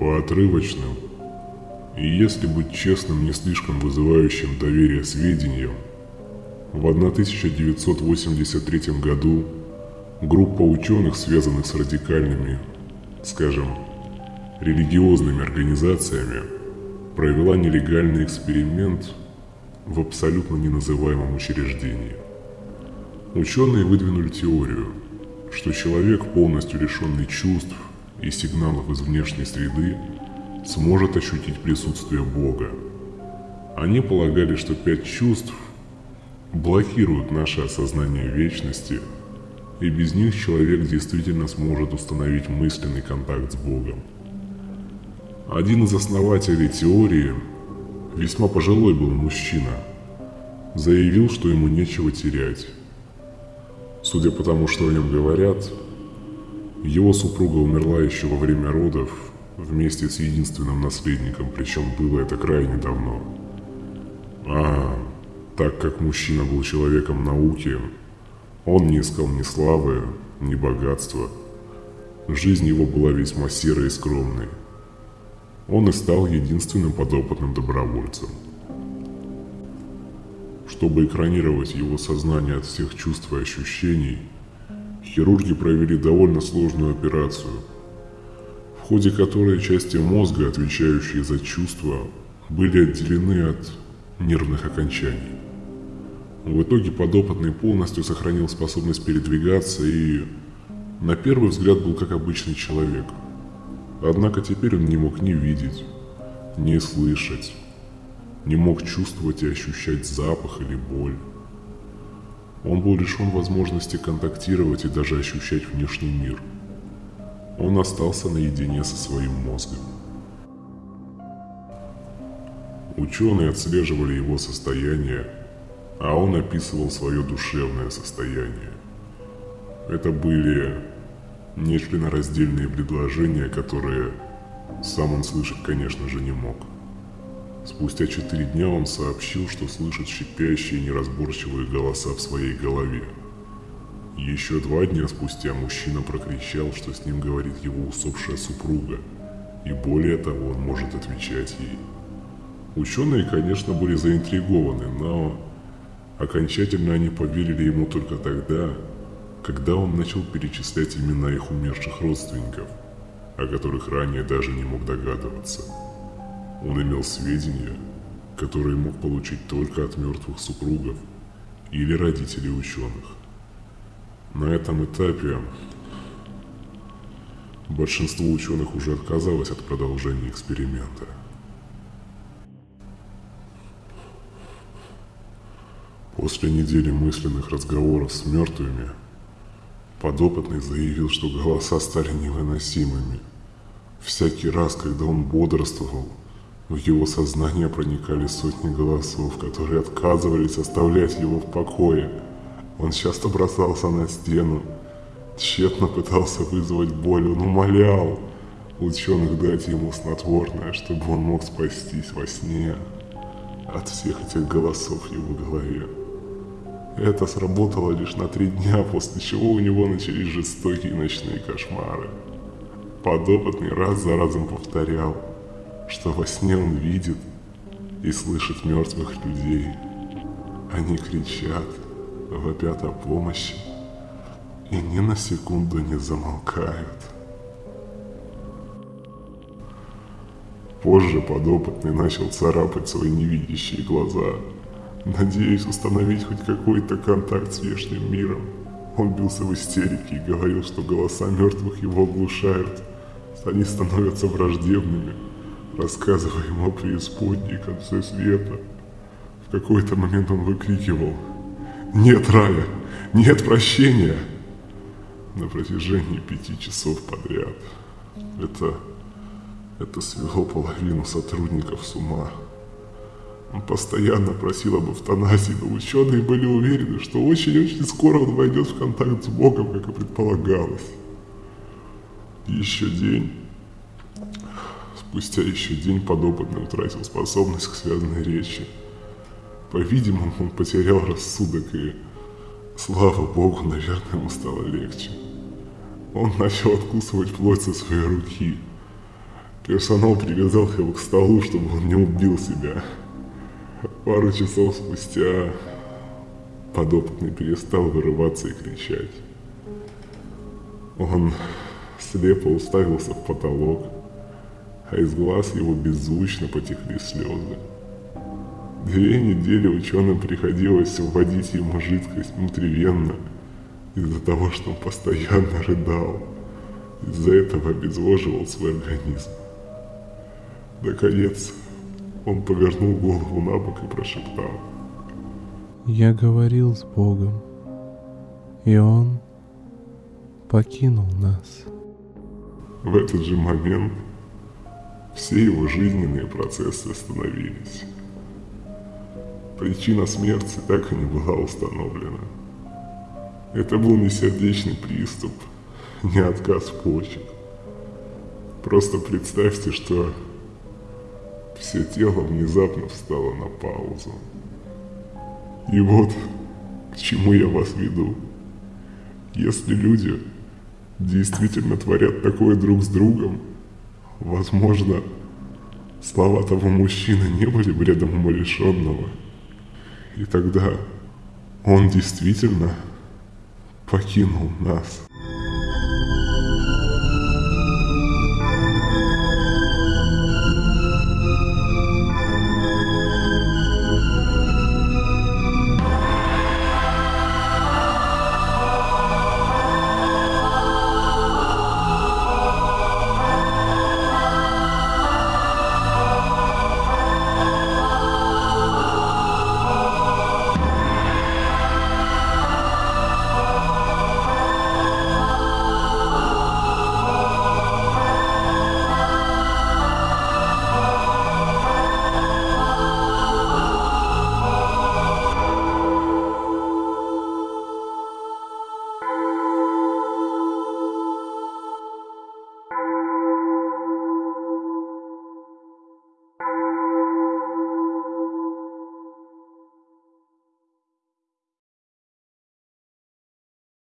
по отрывочным и, если быть честным, не слишком вызывающим доверие сведениям, в 1983 году группа ученых, связанных с радикальными, скажем, религиозными организациями, провела нелегальный эксперимент в абсолютно неназываемом учреждении. Ученые выдвинули теорию, что человек, полностью лишенный чувств и сигналов из внешней среды, сможет ощутить присутствие Бога. Они полагали, что пять чувств блокируют наше осознание вечности, и без них человек действительно сможет установить мысленный контакт с Богом. Один из основателей теории, весьма пожилой был мужчина, заявил, что ему нечего терять. Судя по тому, что о нем говорят, его супруга умерла еще во время родов вместе с единственным наследником, причем было это крайне давно. А так как мужчина был человеком науки, он не искал ни славы, ни богатства. Жизнь его была весьма серой и скромной. Он и стал единственным подопытным добровольцем. Чтобы экранировать его сознание от всех чувств и ощущений, хирурги провели довольно сложную операцию, в ходе которой части мозга, отвечающие за чувства, были отделены от нервных окончаний. В итоге подопытный полностью сохранил способность передвигаться и, на первый взгляд, был как обычный человек. Однако теперь он не мог ни видеть, ни слышать, не мог чувствовать и ощущать запах или боль. Он был лишен возможности контактировать и даже ощущать внешний мир. Он остался наедине со своим мозгом. Ученые отслеживали его состояние а он описывал свое душевное состояние. Это были нечленораздельные предложения, которые сам он слышать, конечно же, не мог. Спустя четыре дня он сообщил, что слышит шипящие неразборчивые голоса в своей голове. Еще два дня спустя мужчина прокричал, что с ним говорит его усопшая супруга, и более того, он может отвечать ей. Ученые, конечно, были заинтригованы, но Окончательно они поверили ему только тогда, когда он начал перечислять имена их умерших родственников, о которых ранее даже не мог догадываться. Он имел сведения, которые мог получить только от мертвых супругов или родителей ученых. На этом этапе большинство ученых уже отказалось от продолжения эксперимента – После недели мысленных разговоров с мертвыми, подопытный заявил, что голоса стали невыносимыми. Всякий раз, когда он бодрствовал, в его сознание проникали сотни голосов, которые отказывались оставлять его в покое. Он часто бросался на стену, тщетно пытался вызвать боль, он умолял ученых дать ему снотворное, чтобы он мог спастись во сне от всех этих голосов в его голове. Это сработало лишь на три дня, после чего у него начались жестокие ночные кошмары. Подопытный раз за разом повторял, что во сне он видит и слышит мертвых людей. Они кричат, вопят о помощи и ни на секунду не замолкают. Позже подопытный начал царапать свои невидящие глаза – надеясь установить хоть какой-то контакт с внешним миром. Он бился в истерике и говорил, что голоса мертвых его оглушают, они становятся враждебными, рассказывая ему о преисподней конце света. В какой-то момент он выкрикивал «Нет рая! Нет прощения!» на протяжении пяти часов подряд. Это, это свело половину сотрудников с ума. Он постоянно просил об эвтаназии, но ученые были уверены, что очень-очень скоро он войдет в контакт с Богом, как и предполагалось. Еще день. Спустя еще день подопытный утратил способность к связанной речи. По-видимому, он потерял рассудок и, слава Богу, наверное, ему стало легче. Он начал откусывать плоть со своей руки. Персонал привязал его к столу, чтобы он не убил себя. Пару часов спустя подопытный перестал вырываться и кричать. Он слепо уставился в потолок, а из глаз его беззвучно потекли слезы. Две недели ученым приходилось вводить ему жидкость внутривенно из-за того, что он постоянно рыдал. Из-за этого обезвоживал свой организм. Наконец, он повернул голову на бок и прошептал. Я говорил с Богом, и Он покинул нас. В этот же момент все его жизненные процессы остановились. Причина смерти так и не была установлена. Это был не сердечный приступ, не отказ почек. Просто представьте, что все тело внезапно встало на паузу. И вот к чему я вас веду. Если люди действительно творят такое друг с другом, возможно, слова того мужчины не были бредом умалишенного. И тогда он действительно покинул нас.